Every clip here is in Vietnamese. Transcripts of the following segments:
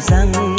rằng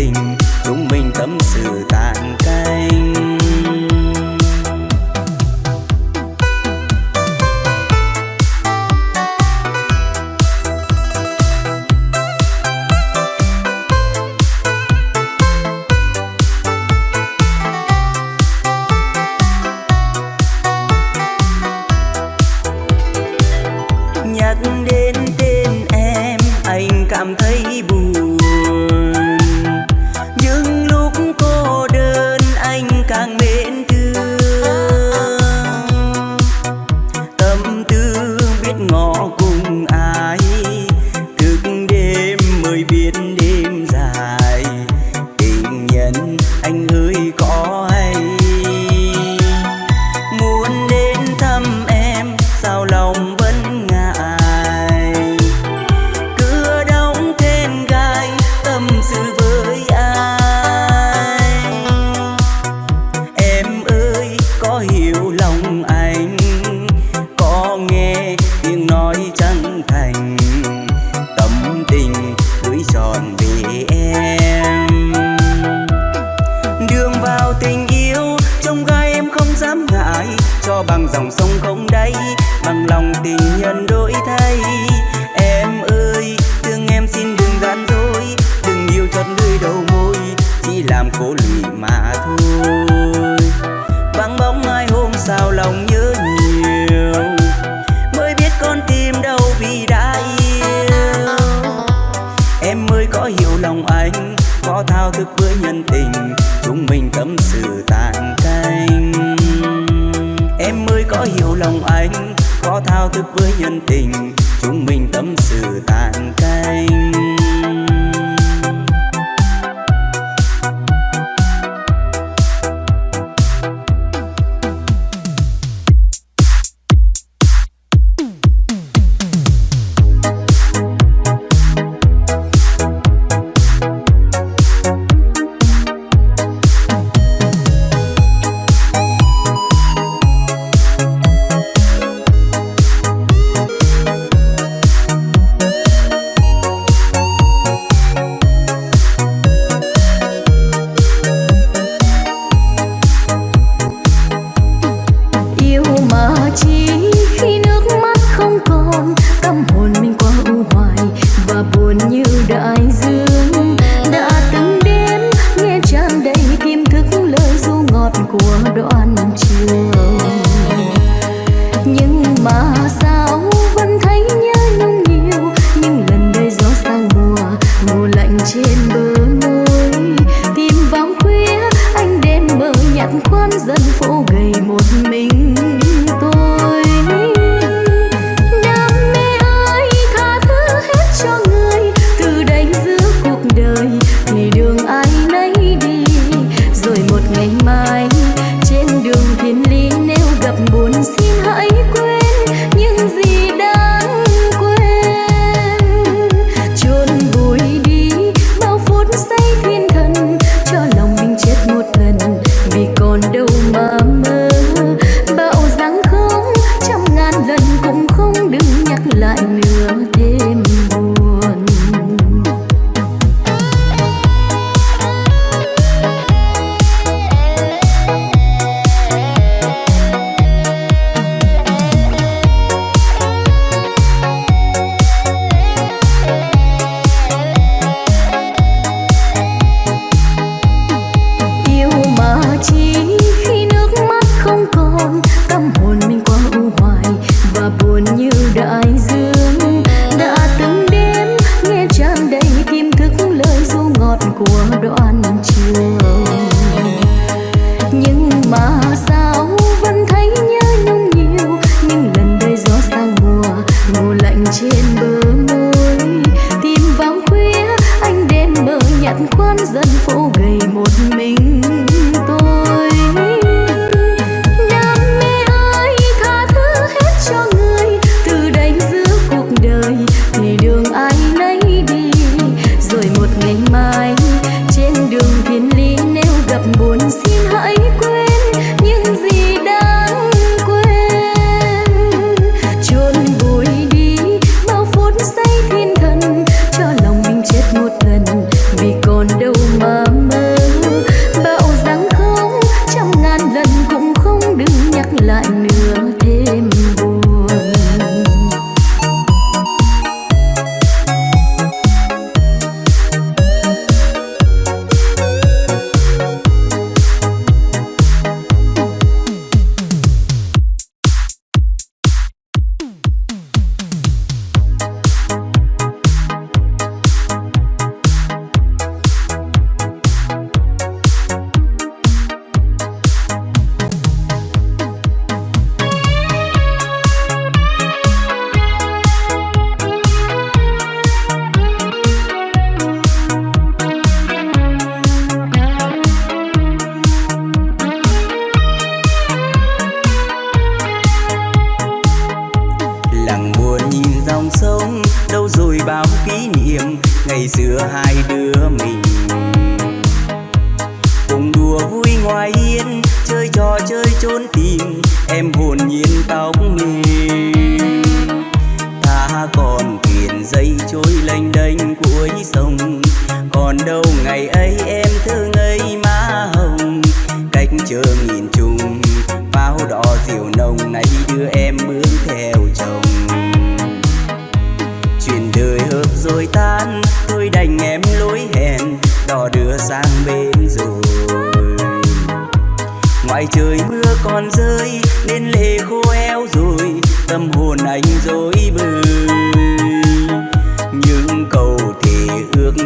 tình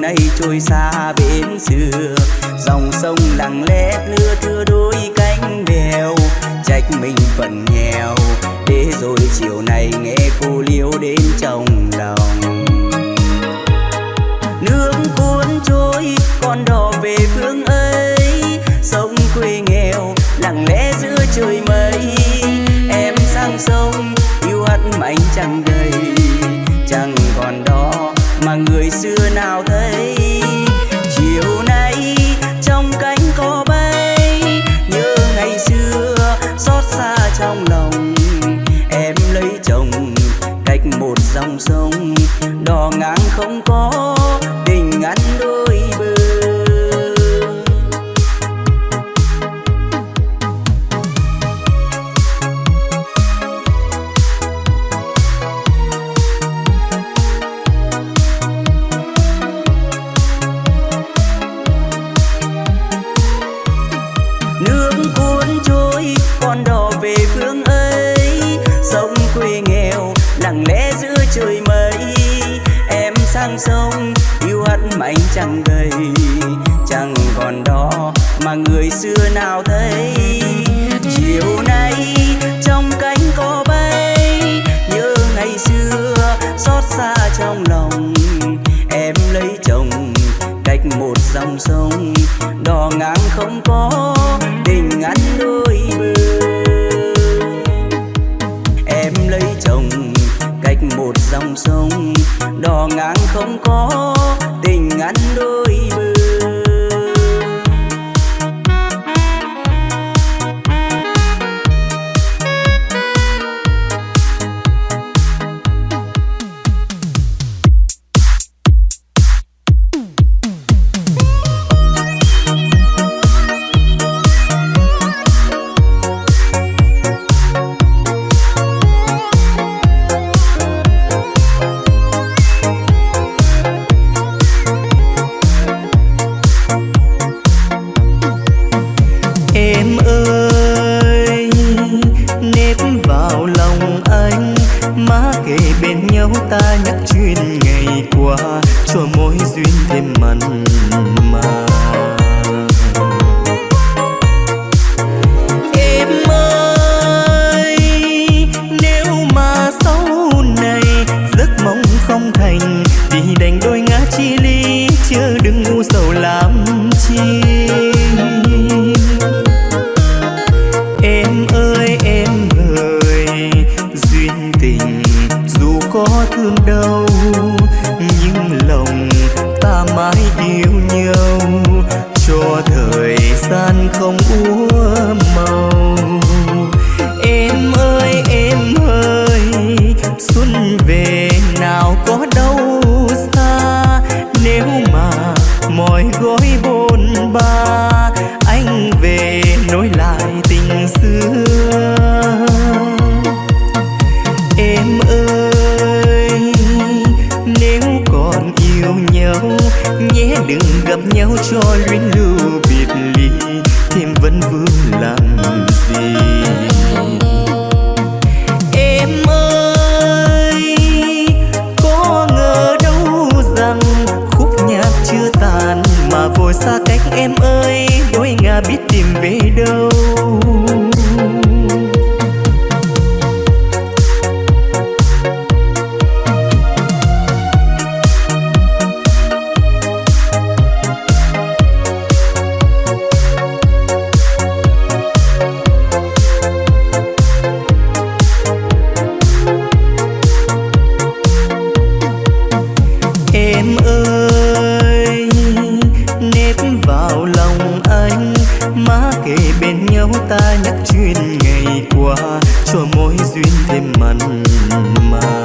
nay trôi xa bến xưa. Dòng sông lặng lẽ thưa thưa đôi cánh bèo trách mình phần nghèo. Để rồi chiều này nghe cô liêu đến trong lòng. Nước cuốn trôi, con đò về phương ấy. Sông quê nghèo, lặng lẽ giữa trời mây. Em sang sông, yêu hắt mạnh chẳng đầy chẳng còn đó mà người xưa nào thân dòng sông đò ngang không có trong lòng em lấy chồng, cách một dòng sông, đò ngang không có tình ngắn đôi bờ em lấy chồng, cách một dòng sông, đò ngang không có tình ngắn đôi bờ. có thương đâu nhưng lòng ta mãi yêu nhau. Cho thời gian không úa màu. thêm mặn mà.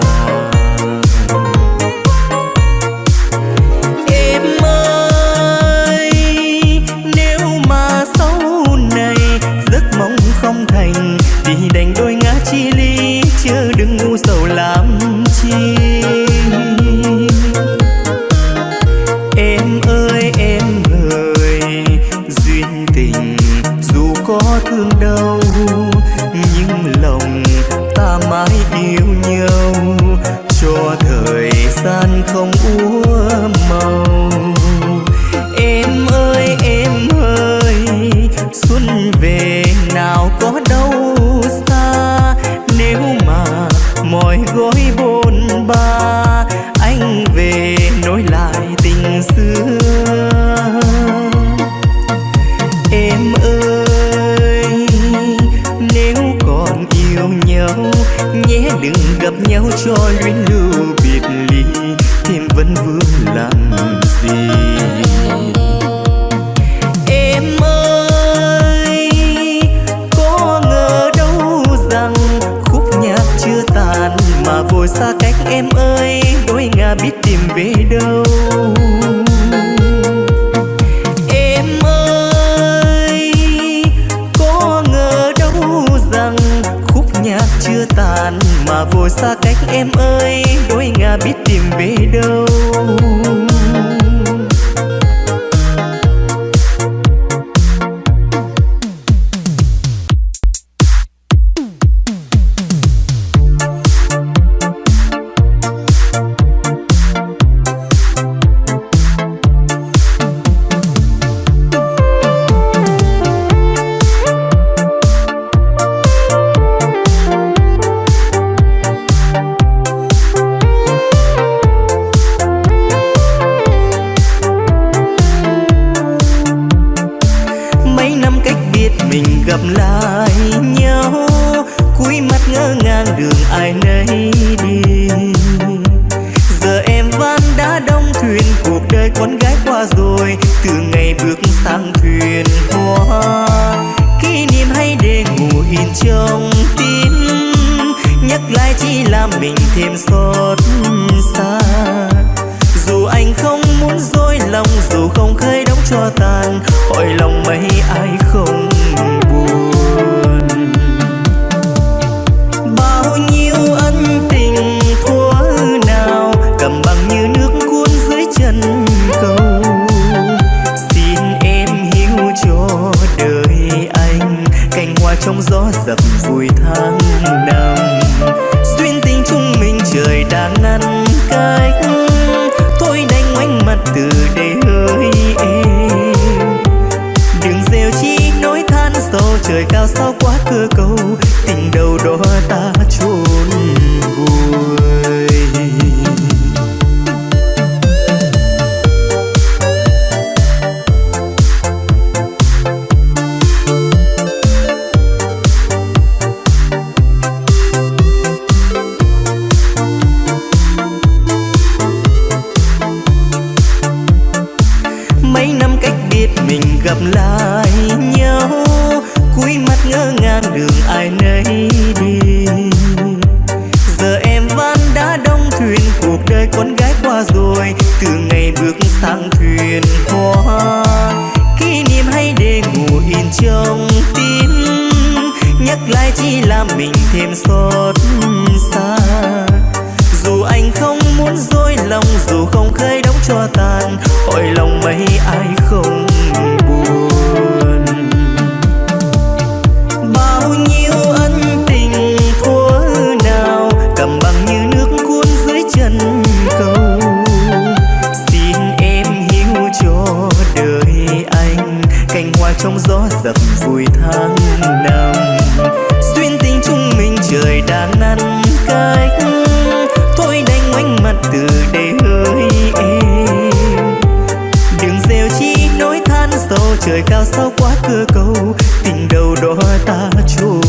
ngà vô xa cách em ơi đôi ngà biết tìm về đâu. trong gió dập vui tháng năm. Duyên tình chúng mình trời đã ngăn cách. Thôi đành ngoảnh mặt từ đây hơi em đừng rêu chi, nói than sâu trời cao sao quá cơ cầu tình đầu đó ta cành hoa trong gió dập vui tháng năm. Duyên tình chúng mình trời đã ngăn cách. Thôi đành ngoảnh mặt từ đây hỡi em. Đừng rêu chi nỗi than sâu trời cao sao quá cơ cầu tình đầu đó ta chôn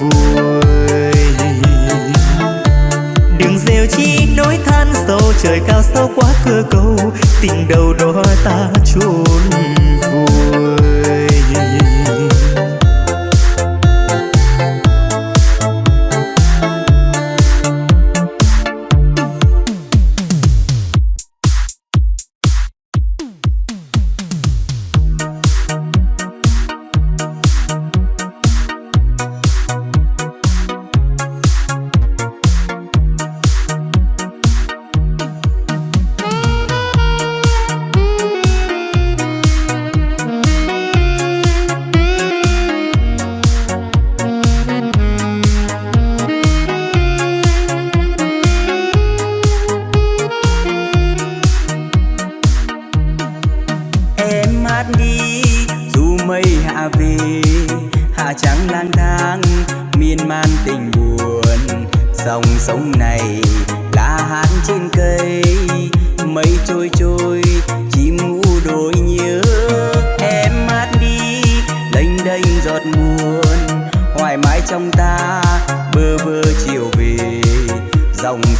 vùi. Đừng rêu chi nỗi than sâu trời cao sao quá cơ cầu tình đầu đó ta chôn vùi.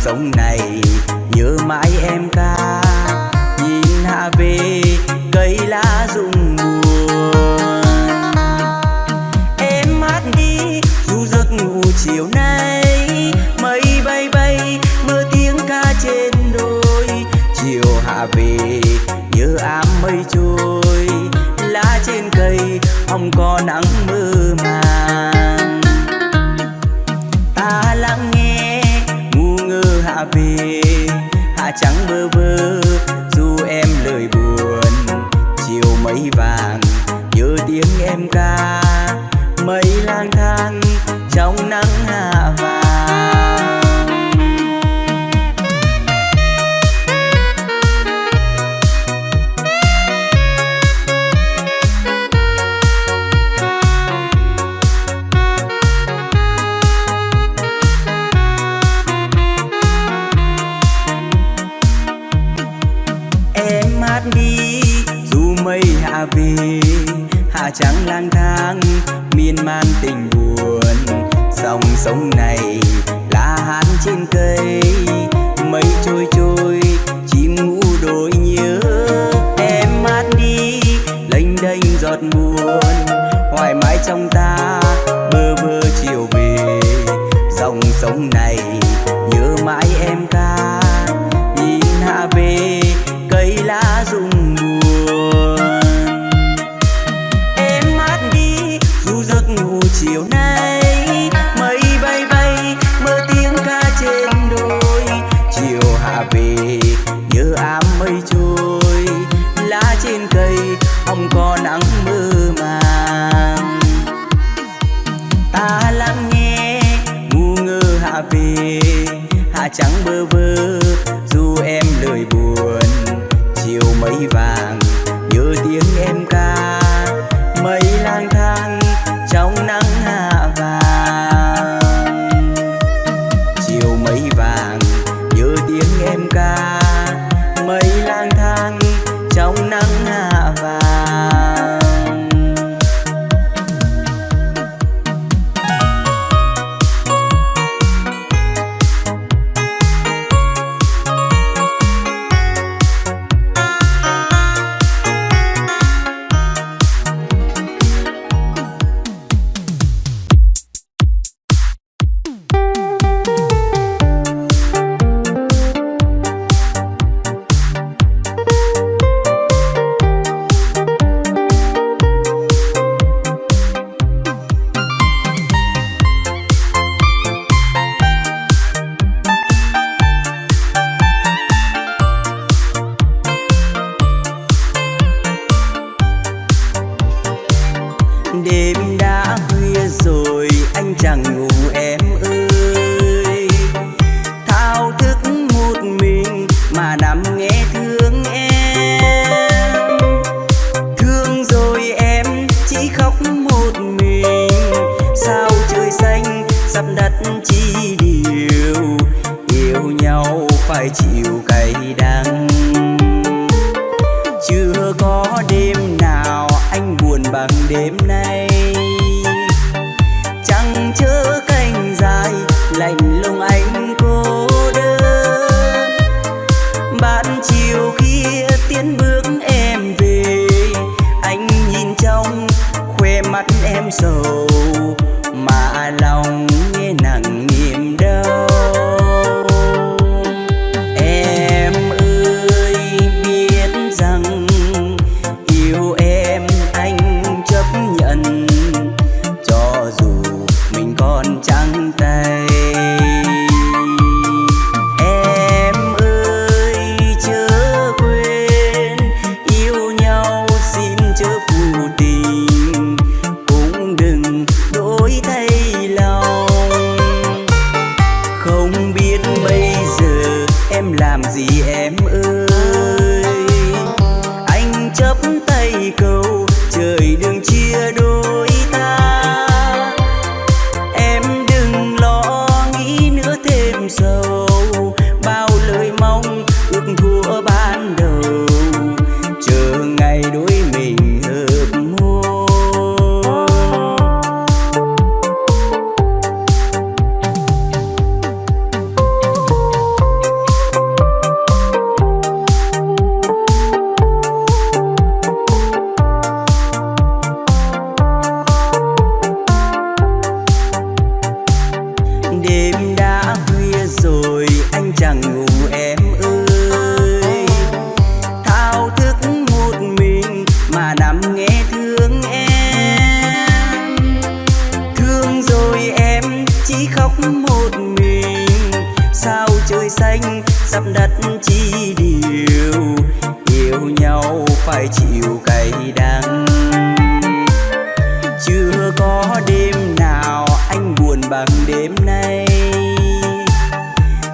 sống này nhớ mãi em ta We'll.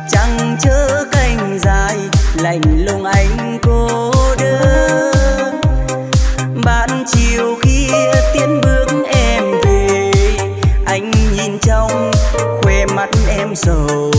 chẳng chớ cành dài, lạnh lùng anh cô đơn. Bạn chiều kia tiến bước em về, anh nhìn trong khoe mắt em sầu.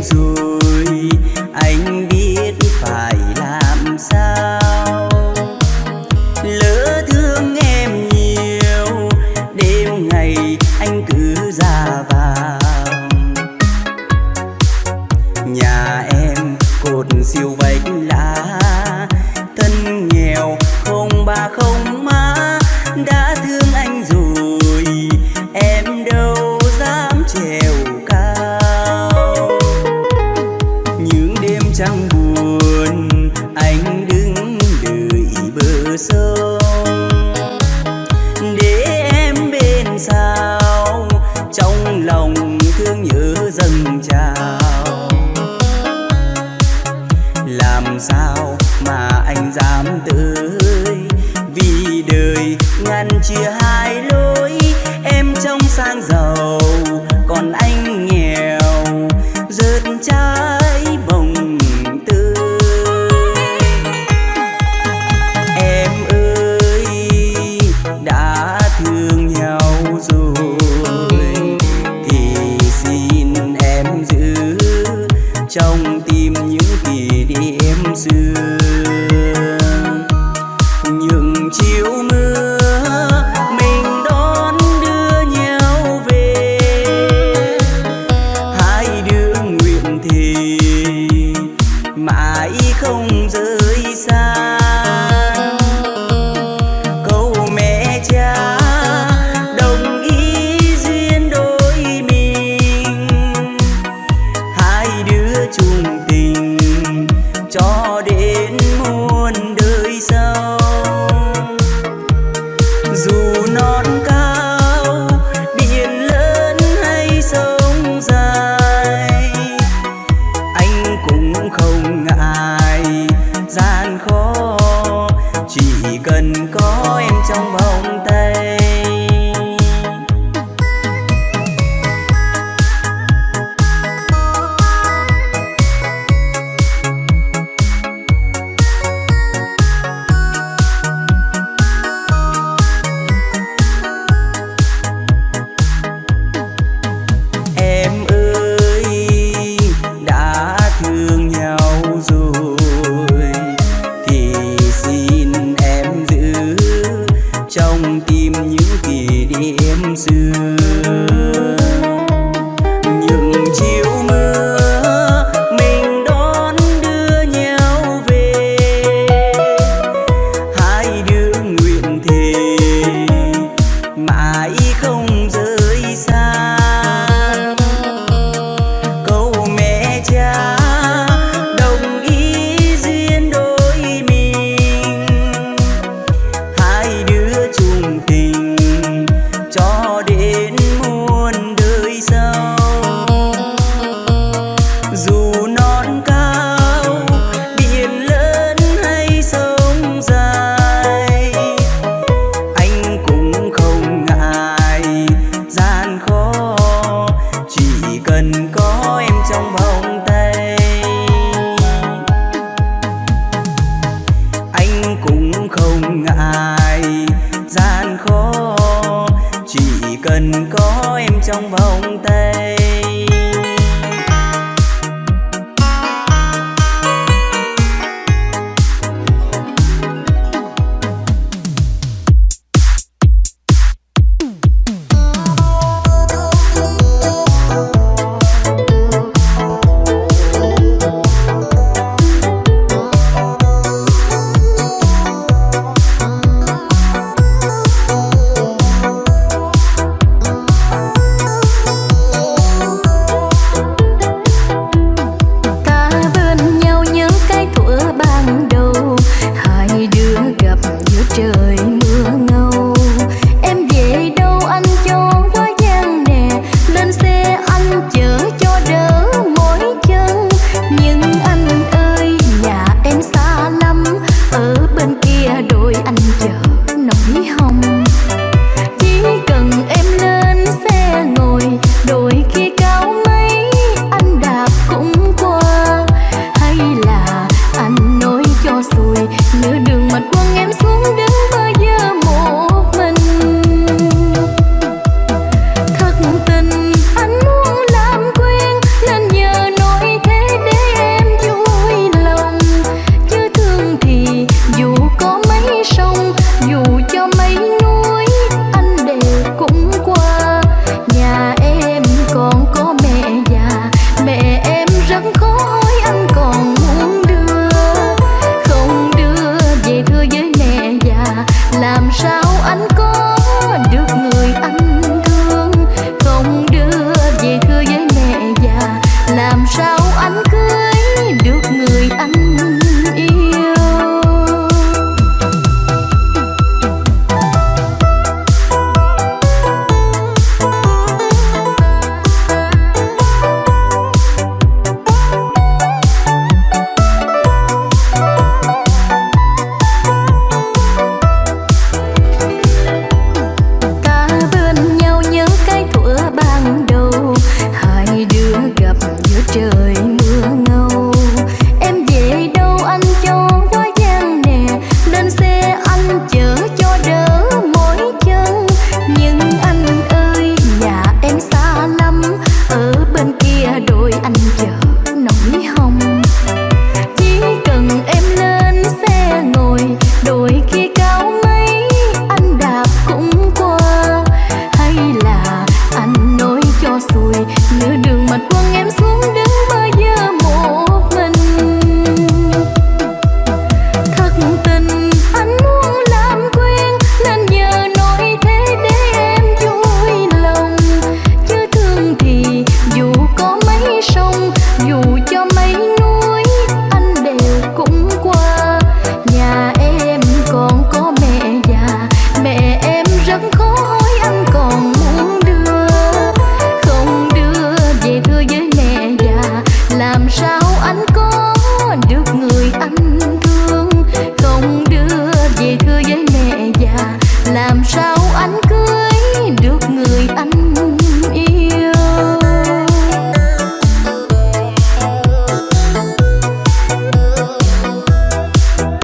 du